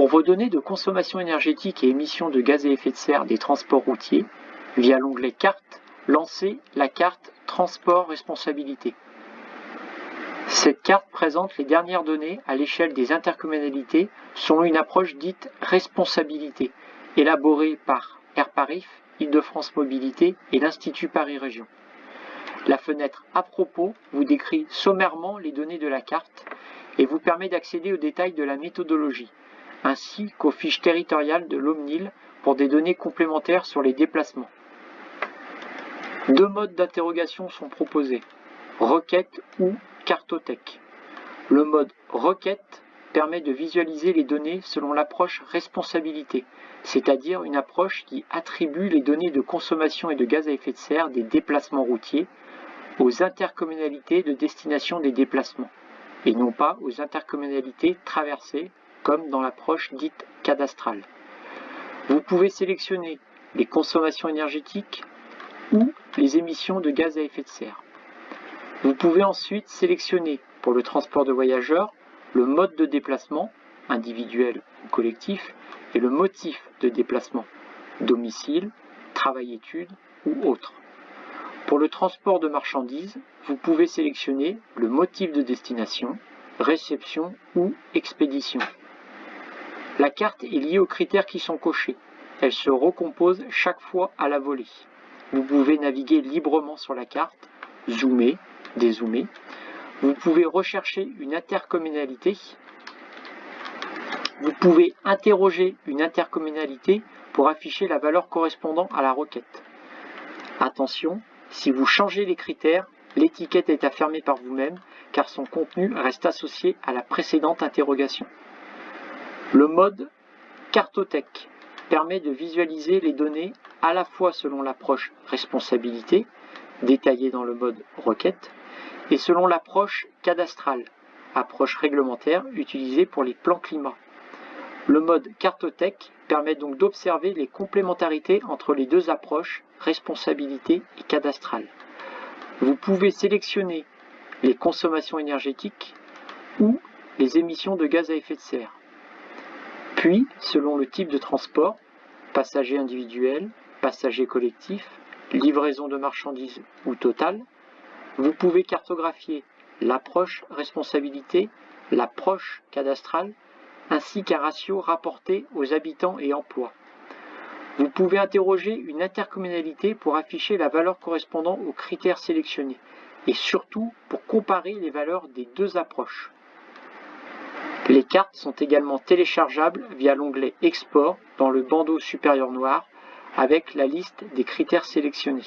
Pour vos données de consommation énergétique et émissions de gaz à effet de serre des transports routiers, via l'onglet Carte, lancez la carte Transport Responsabilité. Cette carte présente les dernières données à l'échelle des intercommunalités selon une approche dite responsabilité, élaborée par AirParif, Île-de-France Mobilité et l'Institut Paris Région. La fenêtre à propos vous décrit sommairement les données de la carte et vous permet d'accéder aux détails de la méthodologie, ainsi qu'aux fiches territoriales de l'OMNIL pour des données complémentaires sur les déplacements. Deux modes d'interrogation sont proposés, requête ou cartothèque. Le mode requête permet de visualiser les données selon l'approche responsabilité, c'est-à-dire une approche qui attribue les données de consommation et de gaz à effet de serre des déplacements routiers aux intercommunalités de destination des déplacements, et non pas aux intercommunalités traversées, comme dans l'approche dite cadastrale. Vous pouvez sélectionner les consommations énergétiques ou les émissions de gaz à effet de serre. Vous pouvez ensuite sélectionner pour le transport de voyageurs le mode de déplacement, individuel ou collectif, et le motif de déplacement, domicile, travail-études ou autre. Pour le transport de marchandises, vous pouvez sélectionner le motif de destination, réception ou expédition. La carte est liée aux critères qui sont cochés. Elle se recompose chaque fois à la volée. Vous pouvez naviguer librement sur la carte, zoomer, dézoomer. Vous pouvez rechercher une intercommunalité. Vous pouvez interroger une intercommunalité pour afficher la valeur correspondant à la requête. Attention, si vous changez les critères, l'étiquette est fermer par vous-même car son contenu reste associé à la précédente interrogation. Le mode cartothèque permet de visualiser les données à la fois selon l'approche responsabilité, détaillée dans le mode requête, et selon l'approche cadastrale, approche réglementaire utilisée pour les plans climat. Le mode cartothèque permet donc d'observer les complémentarités entre les deux approches, responsabilité et cadastrale. Vous pouvez sélectionner les consommations énergétiques ou les émissions de gaz à effet de serre. Puis, selon le type de transport, passager individuel, passager collectif, livraison de marchandises ou totale, vous pouvez cartographier l'approche responsabilité, l'approche cadastrale, ainsi qu'un ratio rapporté aux habitants et emplois. Vous pouvez interroger une intercommunalité pour afficher la valeur correspondant aux critères sélectionnés et surtout pour comparer les valeurs des deux approches. Les cartes sont également téléchargeables via l'onglet Export dans le bandeau supérieur noir avec la liste des critères sélectionnés.